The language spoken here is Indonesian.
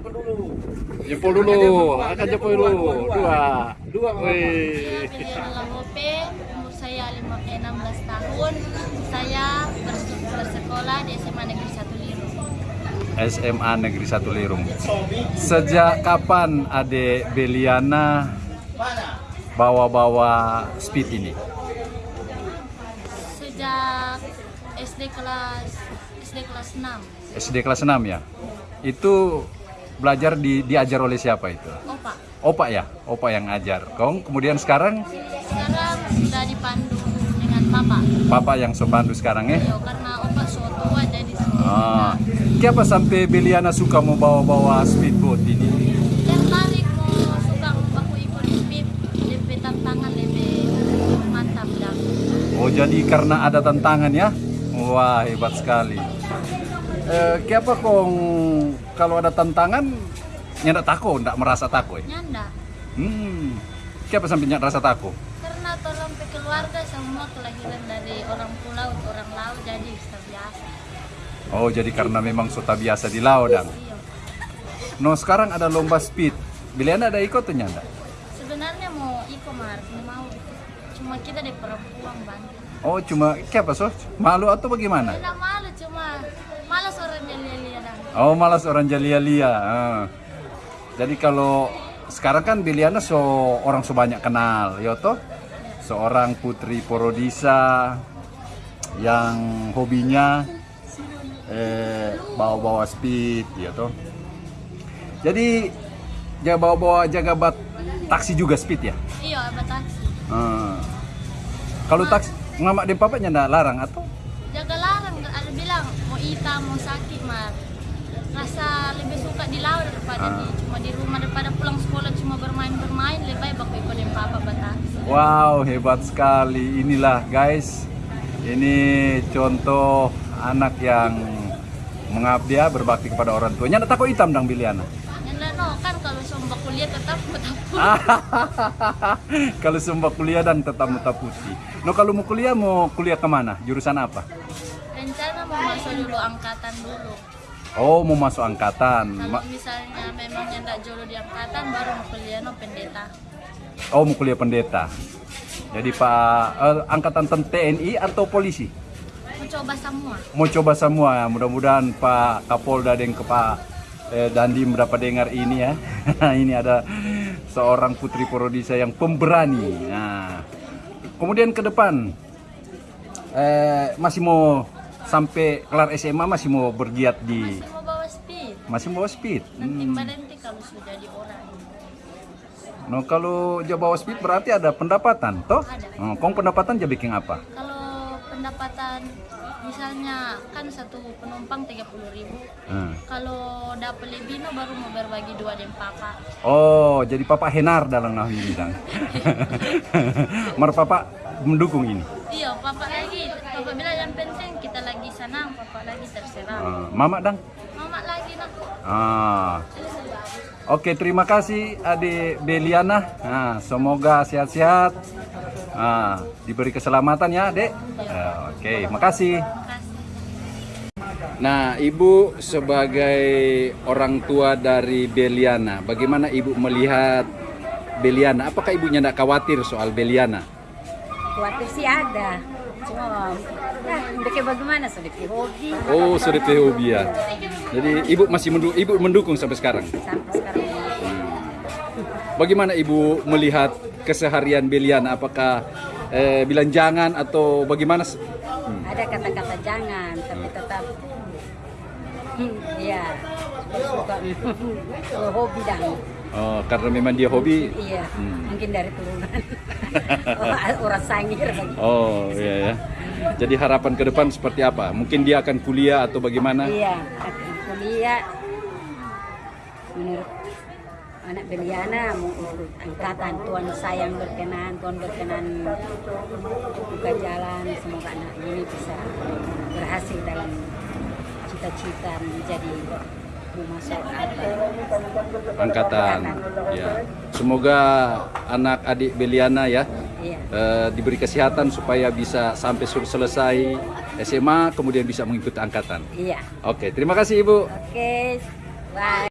jempol dulu. Jempol dulu, akan jempol dulu. Dua. Dua. Wih. Saya Lope, umur saya lima- eh, 16 tahun. Saya bers- bersekolah di SMA Negeri 1 Liru. SMA Negeri 1 Lirung. Sejak kapan Ade Beliana bawa-bawa speed ini? Sejak SD kelas SD kelas 6. SD kelas 6 ya? Itu belajar di, diajar oleh siapa itu? Opa, Opa ya? Opa yang ajar. Kong kemudian sekarang sekarang sudah dipandu dengan papa. Papa yang sopandu sekarang ya? Yo, karena opa so tua jadi Ah, kenapa sampai Beliana suka mau bawa-bawa speedboat ini? tertarik mau suka aku ikut speed lebih tantangan lebih mantap dan Oh jadi karena ada tantangan ya? Wah hebat sekali. Eh, kenapa kong kalau ada tantangan nyak takut, ndak merasa takut? Ya? nyanda. Hmm, kenapa sampai nyak rasa takut? Karena tolong ke keluarga semua kelahiran dari orang pulau orang laut jadi sudah biasa. Oh jadi karena memang sudah biasa di laut dan. Iya. No sekarang ada lomba speed. Biliana ada ikut tuh nyanda? Sebenarnya mau ikut mar, mau cuma kita di perempuan bantu. Oh cuma kenapa so? Malu atau bagaimana? Tidak malu cuma malas orang dan Oh malas orang jalia-lia. Ah. Jadi kalau sekarang kan Biliana so orang sebanyak kenal, Yoto. Seorang putri Porodisa yang hobinya eh, bawa-bawa speed, Yoto. Jadi jaga bawa-bawa jaga bat taksi juga speed ya. Iya, batasi. Ah. Kalau taksi ngamak di papanya ndak larang atau? Jaga larang ada bilang mau ita mau sakit mar. Rasa lebih suka di laut daripada Ah. di cuma di rumah daripada pulang sekolah cuma bermain-bermain lebih baik aku ikut dengan papa batasi. Wow, hebat sekali. Inilah guys. Ini contoh anak yang mengabdi ya, berbakti kepada orang tua. Nyanda takut hitam dang Biliana. No, kan kalau sombak kuliah tetap tetap kalau sumpah kuliah dan tetap muta putih. No kalau mau kuliah mau kuliah ke mana? Jurusan apa? rencana mau masuk dulu angkatan dulu. Oh mau masuk angkatan. Kalau misalnya memangnya enggak jodoh di angkatan baru mau kuliah no pendeta. oh mau kuliah pendeta. Jadi Pak eh, angkatan TNI atau polisi? Mau coba semua. Mau coba semua. Mudah-mudahan Pak Kapolda dan ke Pak eh, Dandi mendapat dengar ini ya. ini ada seorang putri Porodisa yang pemberani. Nah, kemudian ke depan eh, masih mau sampai kelar SMA masih mau bergiat di Masih mau bawa speed. masih mau speed. Nanti Hmm. nanti kalau sudah jadi orang. No kalau dia bawa speed berarti ada pendapatan, toh? Ada. Oh, kong pendapatan dia bikin apa? Kalau pendapatan misalnya kan satu penumpang 30.000 ribu. Hmm. Kalau dapat lebih no baru mau berbagi dua dengan papa. Oh, jadi Papa Henar dalam Nahu ini dang. Mar Papa mendukung ini. Iya. Papa bilang yang penting kita lagi senang, papa lagi terserah. Ah, Mama dang. Mama lagi nak. Ah. Oke, terima kasih Adik Beliana. Nah, semoga sehat-sehat. Ah, diberi keselamatan ya, Dek. Ah, Oke, makasih. Kasih. Nah, Ibu sebagai orang tua dari Beliana, bagaimana Ibu melihat Beliana? Apakah Ibunya tidak khawatir soal Beliana? Khawatir sih ada. Cuma, nah, bagaimana? Sudah hobi. Oh, sudah hobi ya. Jadi Ibu masih mendukung, Ibu mendukung sampai sekarang. Sampai sekarang Bagaimana Ibu melihat keseharian Beliana? Apakah eh, bilang jangan atau bagaimana? ada kata-kata jangan, tapi tetap hmm, ya suka hobi dan Oh, karena memang dia hobi. iya Hmm. mungkin dari turunan orang sangir bagi. Oh, iya ya. Jadi harapan ke depan seperti apa? Mungkin dia akan kuliah atau bagaimana? Iya, akan kuliah menurut anak Beliana angkatan Tuhan sayang berkenan Tuhan berkenan buka jalan semoga anak ini bisa berhasil dalam cita-cita menjadi Angkatan. Ya. Semoga anak adik Beliana ya iya eh, diberi kesehatan supaya bisa sampai sur- selesai SMA kemudian bisa mengikuti angkatan. iya Oke, terima kasih Ibu. oke bye